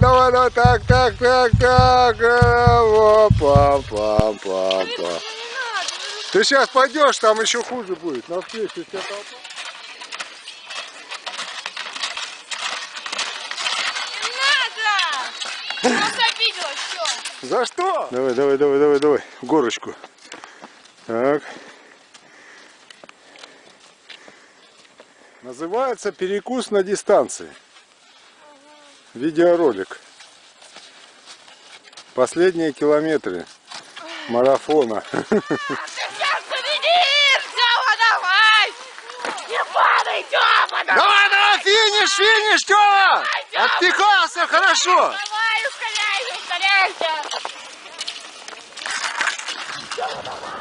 Давай, давай, так, так, так, так. Опа, пам, пам, пам. Ты сейчас пойдешь, там еще хуже будет. На встречу тебя толпа. Не надо! Просто обидела, все. За что? Давай, давай, давай, давай, давай. Горочку. Так. Называется перекус на дистанции. Видеоролик. Последние километры марафона. Ты сейчас победишь! Тёма, давай! Не падай, Тёма, давай! Давай, давай, финиш, финиш, Тёма! Отпихался хорошо. Давай, ускоряйся, ускоряйся! Саша,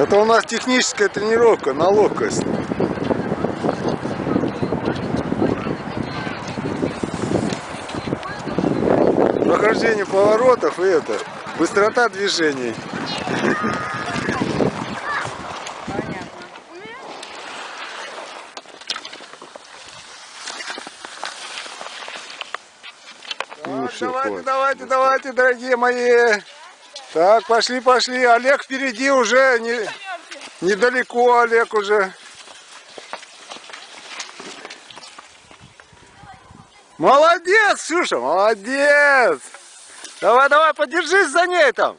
Это у нас техническая тренировка на ловкость. Прохождение поворотов и это, быстрота движений. Понятно. Ну, давайте, давайте, давайте, дорогие мои. Так, пошли, пошли. Олег впереди уже не, недалеко, Олег уже. Молодец, Ксюша, молодец. Давай, давай, подержись за ней там.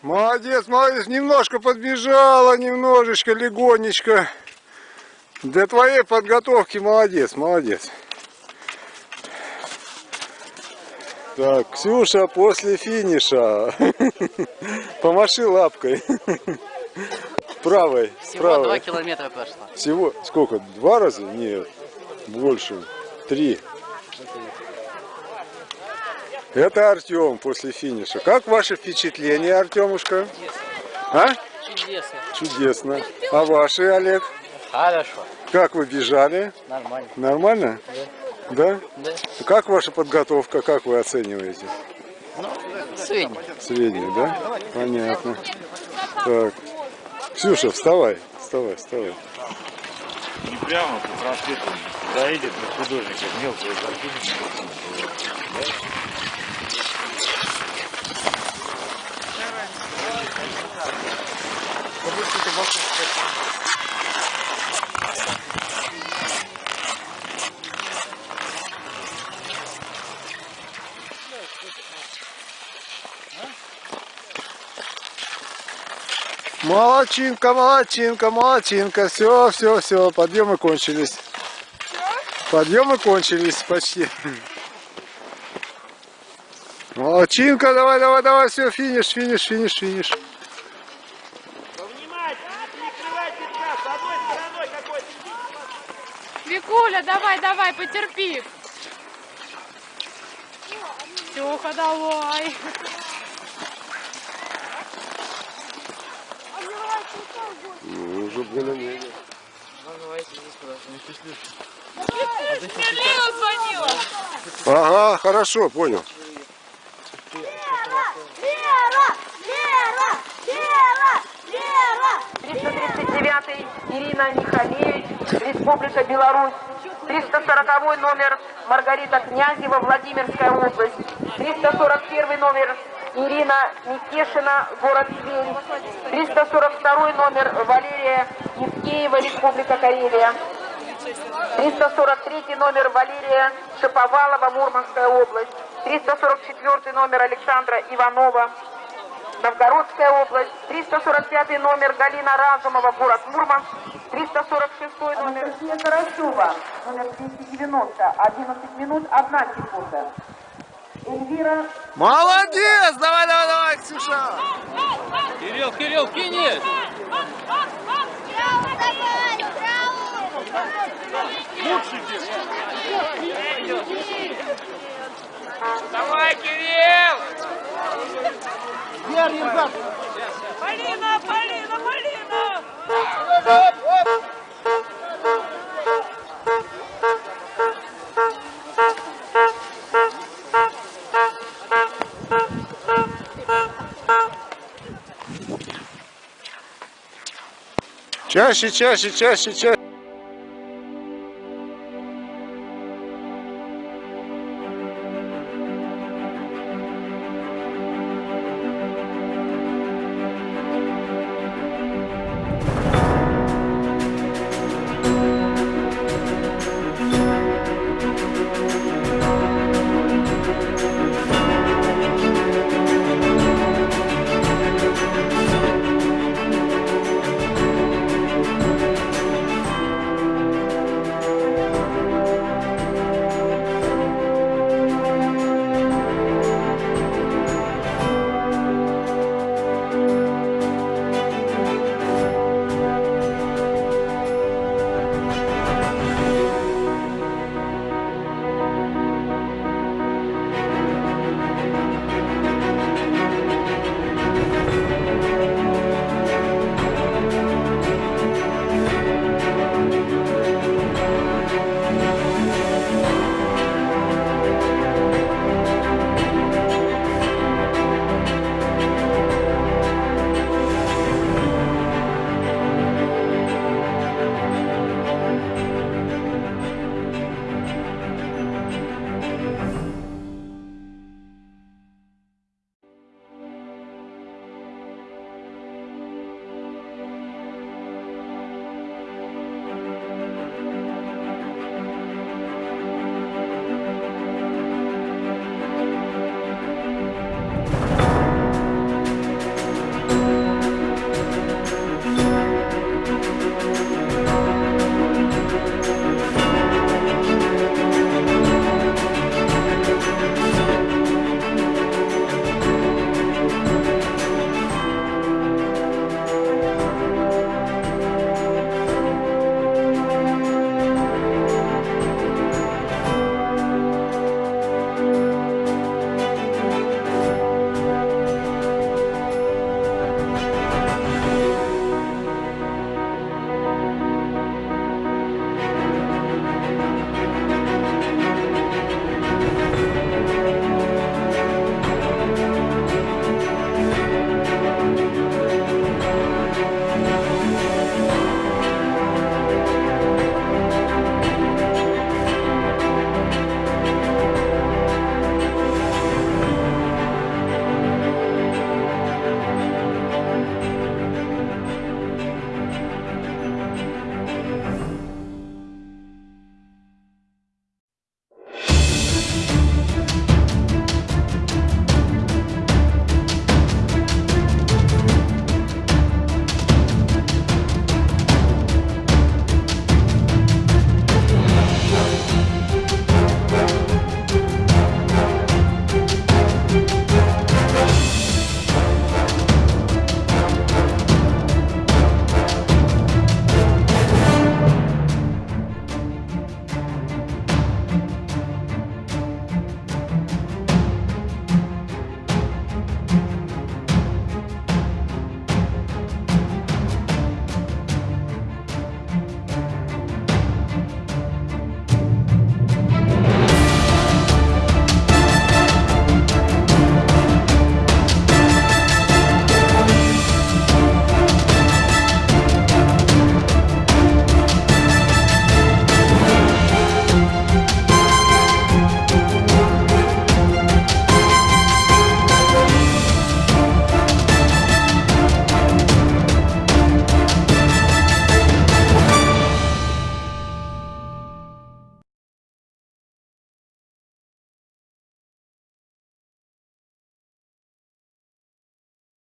Молодец, молодец. Немножко подбежала, немножечко, легонечко. Для твоей подготовки молодец, молодец. Так, Ксюша после финиша. Помаши лапкой. Правой, Всего два правой. километра прошло. Всего сколько? Два раза? Нет, больше. Три. Это Артем после финиша. Как ваше впечатление, Артемушка? А? Чудесно. Чудесно. А ваши, Олег? Хорошо. Как вы бежали? Нормально. Нормально? Да? Да. Как ваша подготовка? Как вы оцениваете? Ну, средний. Среднюю, да? Понятно. Так. Ксюша, вставай. Вставай, вставай. Не прямо по проспекту доедет до художника, мелкую картинку. Молодчинка, молодчинка, молодчинка. Все, все, все. Подъемы кончились. Подъемы кончились почти. Молодчинка, давай, давай, давай, все, финиш, финиш, финиш, финиш. Викуля, давай, давай, потерпи. Тёха, давай. Ну, уже более-менее. Лена звонила! Ага, хорошо, понял. Лера! Лера! Лера! Лера! 339 Ирина Михалевич, Республика Беларусь. 340 номер Маргарита Князева, Владимирская область. 341 номер Ирина Никешина, город Тверь. 342 номер Валерия Евкеева, Республика Карелия. 343 номер Валерия Шаповалова, Мурманская область. 344 номер Александра Иванова, Новгородская область. 345 номер Галина Разумова, город Мурманск. 346 номер Анастасия Карасева, номер 290, 11 минут, 1 секунда. Эльвира Молодец! Давай, давай, давай, Ксюша! Кирилл, Кирилл, финиш! Браво, давай! Браво! Давай, Кирилл! Полина, Полина, Полина! Чаще, чаще, чаще, чаще.